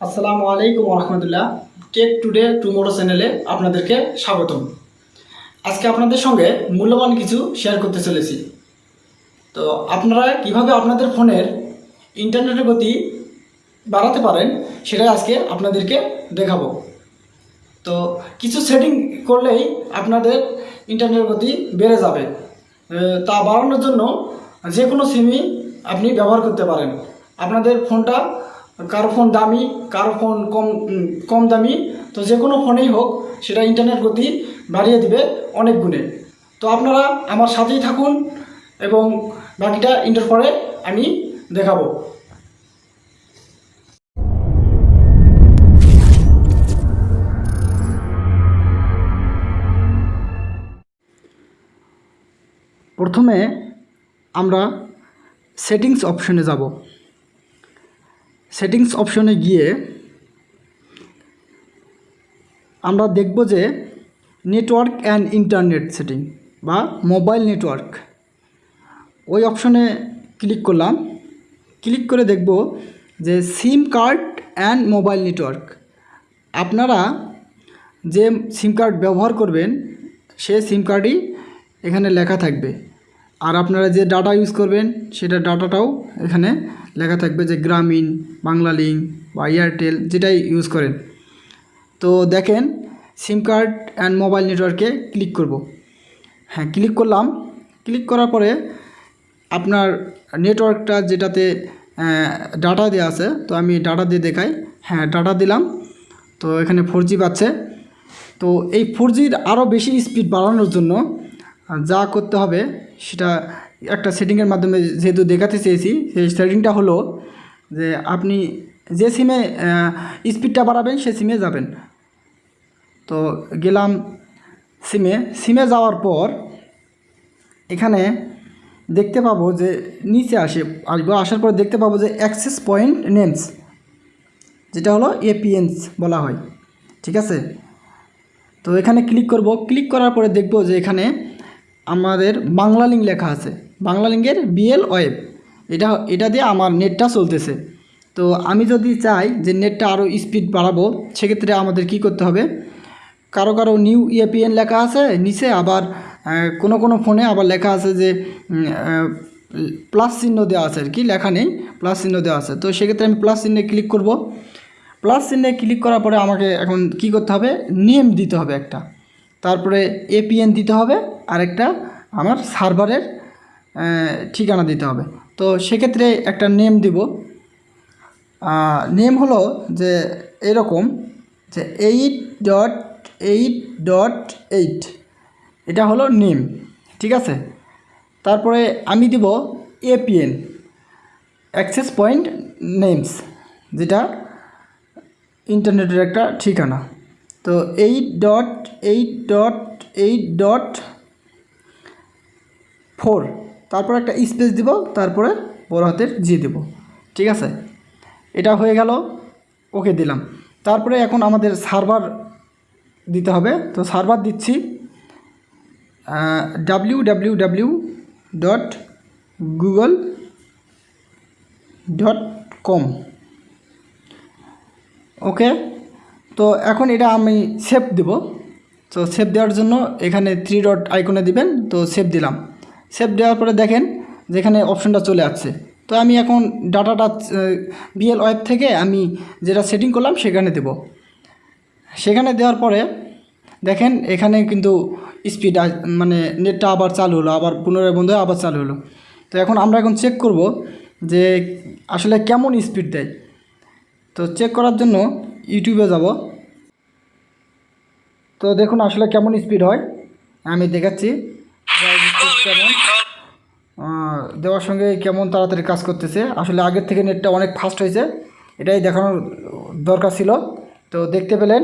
আসসালামু আলাইকুম রহমতুল্লাহ take today tomorrow চ্যানেলে আপনাদেরকে স্বাগতম। আজকে আপনাদের সঙ্গে মূল্যবান কিছু শেয়ার করতে চলেছি। তো আপনারা কীভাবে আপনাদের ফোনের ইন্টারনেটের গতি বাড়াতে পারেন, সেটাই আজকে আপনাদেরকে দেখাবো। তো কিছু সেটিং করলেই আপনাদের ইন্টারনেটের গতি বেড়ে যাবে। তা বাড়ানোর জন্য যে কোনো সিমই আপনি ব্যবহার করতে পারেন। আপনাদের ফোনটা কারও ফোন দামি, কারও ফোন কম কম দামি, তো যে কোনো ফোনেই হোক, সেটা ইন্টারনেট গতি বাড়িয়ে দিবে অনেক গুণে। তো আপনারা আমার সাথেই থাকুন এবং বাকিটা ইন্টার পরে আমি দেখাবো। প্রথমে আমরা সেটিংস অপশনে যাব। সেটিংস অপশনে গিয়ে আমরা দেখব যে নেটওয়ার্ক অ্যান্ড ইন্টারনেট সেটিং বা মোবাইল নেটওয়ার্ক। ওই অপশনে ক্লিক করলাম। ক্লিক করে দেখব যে sim card and mobile network. আপনারা যে সিম কার্ড ব্যবহার করবেন, সে সিম কার্ডই এখানে লেখা থাকবে। আর আপনারা যে ডাটা ইউজ করবেন, সেটা ডাটাটাও এখানে লেখা থাকবে যে গ্রামীণ বাংলা লিঙ্ক বা এয়ারটেল যেটাই ইউজ করেন। তো দেখেন সিম কার্ড অ্যান্ড মোবাইল নেটওয়ার্কে ক্লিক করব। হ্যাঁ ক্লিক করলাম। ক্লিক করার পরে আপনার নেটওয়ার্কটা যেটাতে ডাটা দেওয়া আছে, তো আমি ডাটা দিয়ে দেখাই। হ্যাঁ ডাটা দিলাম। তো এখানে ফোর জি পাচ্ছে। তো এই ফোর জির আরও বেশি স্পিড বাড়ানোর জন্য যা করতে হবে সেটা একটা সেটিংয়ের মাধ্যমে যেহেতু দেখাতে চেয়েছি, সেই সেটিংটা হলো যে আপনি যে সিমে স্পিডটা বাড়াবেন সে সিমে যাবেন। তো গেলাম সিমে সিমে যাওয়ার পর এখানে দেখতে পাবো যে নিচে আসে, আসব, আসার পর দেখতে পাবো যে অ্যাক্সেস পয়েন্ট নেমস যেটা হলো এপিএনস বলা হয়। ঠিক আছে? তো এখানে ক্লিক করব। ক্লিক করার পরে দেখব যে এখানে আমাদের বাংলা লিঙ্ক লেখা আছে। বাংলা লিঙ্কের বিএল ওয়েব এটা এটা দিয়ে আমার নেটটা চলতেছে। তো আমি যদি চাই যে নেটটা আরও স্পিড বাড়াবো, সেক্ষেত্রে আমাদের কি করতে হবে? কারও কারও নিউ ইএপিএন লেখা আছে, নিচে আবার কোনো কোনো ফোনে আবার লেখা আছে যে প্লাস চিহ্ন দেওয়া আছে আর কি, লেখা নেই প্লাস চিহ্ন দেওয়া আছে। তো সেক্ষেত্রে আমি প্লাস চিহ্নে ক্লিক করব। প্লাস চিহ্নে ক্লিক করার পরে আমাকে এখন কি করতে হবে? নেম দিতে হবে একটা। তারপরে এপিএন দিতে হবে আর একটা আমার সার্ভারের ঠিকানা দিতে হবে। তো সেক্ষেত্রে একটা নেম দিব। নেম হলো যে এরকম, যে eight dot eight dot eight এটা হলো নেম, ঠিক আছে? তারপরে আমি দিব এপিএন অ্যাক্সেস পয়েন্ট নেমস যেটা ইন্টারনেটের একটা ঠিকানা। তো eight dot eight dot eight dot four তারপর একটা স্পেস দিব, তারপরে বড় হাতের জি দেব। ঠিক আছে? এটা হয়ে গেল ওকে দিলাম। তারপরে এখন আমাদের সার্ভার দিতে হবে। তো সার্ভার দিচ্ছি W W W dot Google dot com okay তো এখন এটা আমি সেভ দেব। তো সেভ দেওয়ার জন্য এখানে থ্রি ডট আইকনে দিবেন, তো সেভ দিলাম। সেভ দেওয়ার পরে দেখেন যেখানে অপশনটা চলে আসছে। তো আমি এখন ডাটাটা বিএল ওয়েব থেকে আমি যেটা সেটিং করলাম সেখানে দেব। সেখানে দেওয়ার পরে দেখেন এখানে কিন্তু স্পিড মানে নেটটা আবার চালু হলো, আবার পুনরায় বন্ধ হয়ে আবার চালু হলো। তো এখন আমরা এখন চেক করব যে আসলে কেমন স্পিড দেয়। তো চেক করার জন্য ইউটিউবে যাব। তো দেখুন আসলে কেমন স্পিড হয়। আমি দেখাচ্ছি। কেমন দেওয়ার সঙ্গে কেমন তাড়াতাড়ি কাজ করতেছে। আসলে আগের থেকে নেটটা অনেক ফাস্ট হয়েছে। এটাই দেখানোর দরকার ছিল। তো দেখতে পেলেন।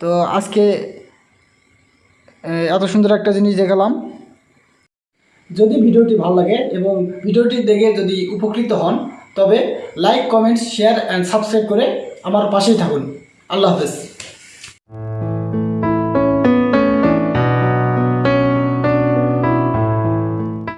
তো আজকে এত সুন্দর একটা জিনিস দেখালাম। যদি ভিডিওটি ভালো লাগে এবং ভিডিওটি দেখে যদি উপকৃত হন তবে like comments share and subscribe করে আমার পাশেই থাকুন। আল্লাহ হাফেজ।